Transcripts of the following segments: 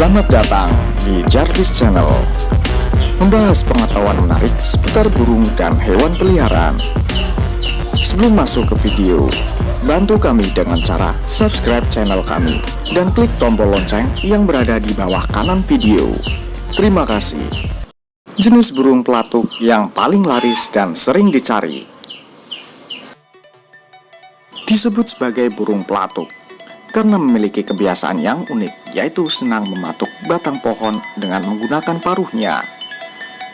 Selamat datang di Jarvis Channel. Membahas pengetahuan menarik seputar burung dan hewan peliharaan. Sebelum masuk ke video Bantu kami dengan cara subscribe channel kami Dan klik tombol lonceng yang berada di bawah kanan video. Terima kasih. Jenis burung pelatuk yang paling laris dan sering dicari Disebut sebagai burung pelatuk karena memiliki kebiasaan yang unik, yaitu senang mematuk batang pohon dengan menggunakan paruhnya.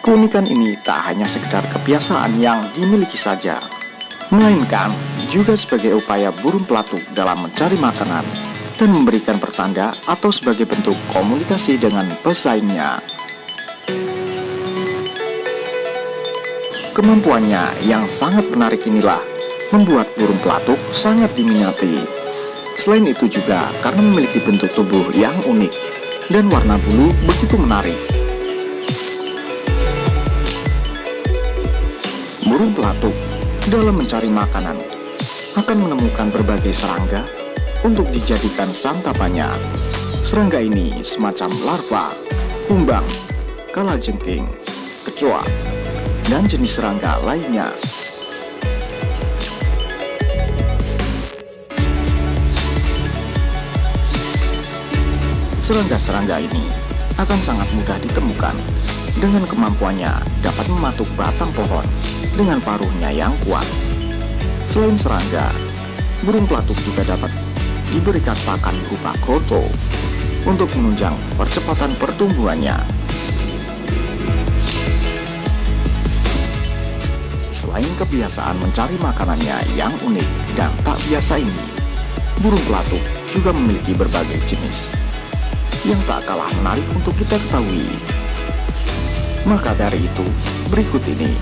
Keunikan ini tak hanya sekedar kebiasaan yang dimiliki saja, melainkan juga sebagai upaya burung pelatuk dalam mencari makanan dan memberikan pertanda atau sebagai bentuk komunikasi dengan pesaingnya. Kemampuannya yang sangat menarik inilah membuat burung pelatuk sangat diminati Selain itu juga karena memiliki bentuk tubuh yang unik dan warna bulu begitu menarik. Burung pelatuk dalam mencari makanan akan menemukan berbagai serangga untuk dijadikan santapannya. Serangga ini semacam larva, kumbang, kalajengking, kecoa, dan jenis serangga lainnya. Serangga-serangga ini akan sangat mudah ditemukan dengan kemampuannya dapat mematuk batang pohon dengan paruhnya yang kuat. Selain serangga, burung pelatuk juga dapat diberikan pakan berupa kroto untuk menunjang percepatan pertumbuhannya. Selain kebiasaan mencari makanannya yang unik dan tak biasa ini, burung pelatuk juga memiliki berbagai jenis yang tak kalah menarik untuk kita ketahui. Maka dari itu, berikut ini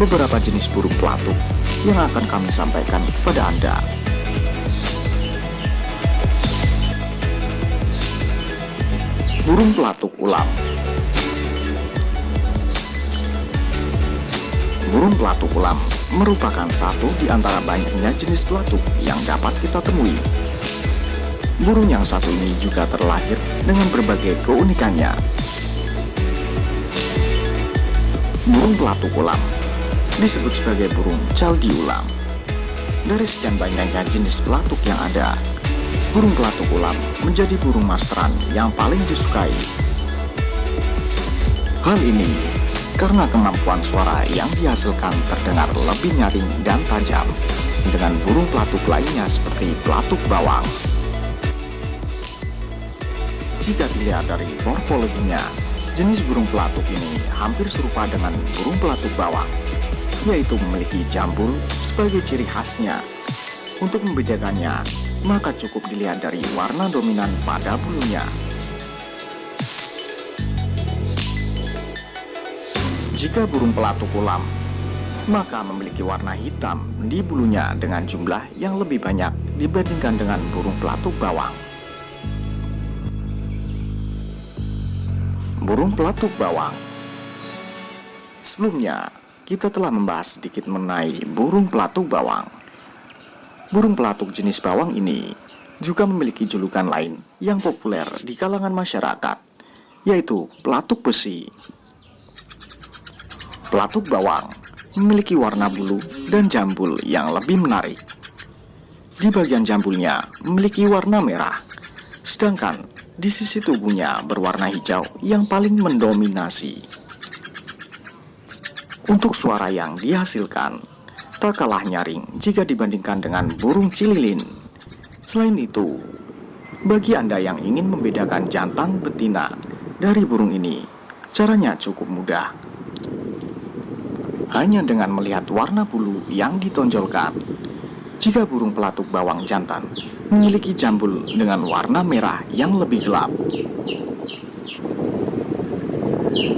beberapa jenis burung pelatuk yang akan kami sampaikan kepada Anda. Burung pelatuk ulam Burung pelatuk ulam merupakan satu di antara banyaknya jenis pelatuk yang dapat kita temui burung yang satu ini juga terlahir dengan berbagai keunikannya. Burung pelatuk ulam disebut sebagai burung caldi ulam. Dari sekian banyaknya jenis pelatuk yang ada, burung pelatuk ulam menjadi burung masteran yang paling disukai. Hal ini karena kemampuan suara yang dihasilkan terdengar lebih nyaring dan tajam dengan burung pelatuk lainnya seperti pelatuk bawang. Jika dilihat dari morfologinya, jenis burung pelatuk ini hampir serupa dengan burung pelatuk bawang, yaitu memiliki jambul sebagai ciri khasnya. Untuk membedakannya, maka cukup dilihat dari warna dominan pada bulunya. Jika burung pelatuk ulam, maka memiliki warna hitam di bulunya dengan jumlah yang lebih banyak dibandingkan dengan burung pelatuk bawang. Burung pelatuk bawang. Sebelumnya, kita telah membahas sedikit mengenai burung pelatuk bawang. Burung pelatuk jenis bawang ini juga memiliki julukan lain yang populer di kalangan masyarakat, yaitu pelatuk besi. Pelatuk bawang memiliki warna bulu dan jambul yang lebih menarik. Di bagian jambulnya memiliki warna merah, sedangkan di sisi tubuhnya berwarna hijau yang paling mendominasi. Untuk suara yang dihasilkan, tak kalah nyaring jika dibandingkan dengan burung cililin. Selain itu, bagi Anda yang ingin membedakan jantan betina dari burung ini, caranya cukup mudah. Hanya dengan melihat warna bulu yang ditonjolkan, jika burung pelatuk bawang jantan memiliki jambul dengan warna merah yang lebih gelap.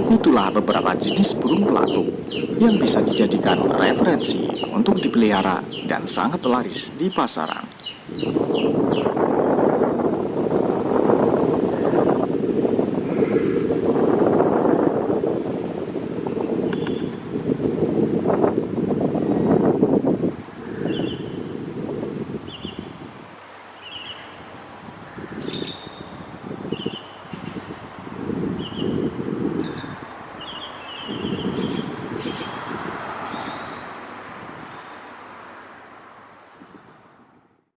Itulah beberapa jenis burung pelatuk yang bisa dijadikan referensi untuk dipelihara dan sangat laris di pasaran.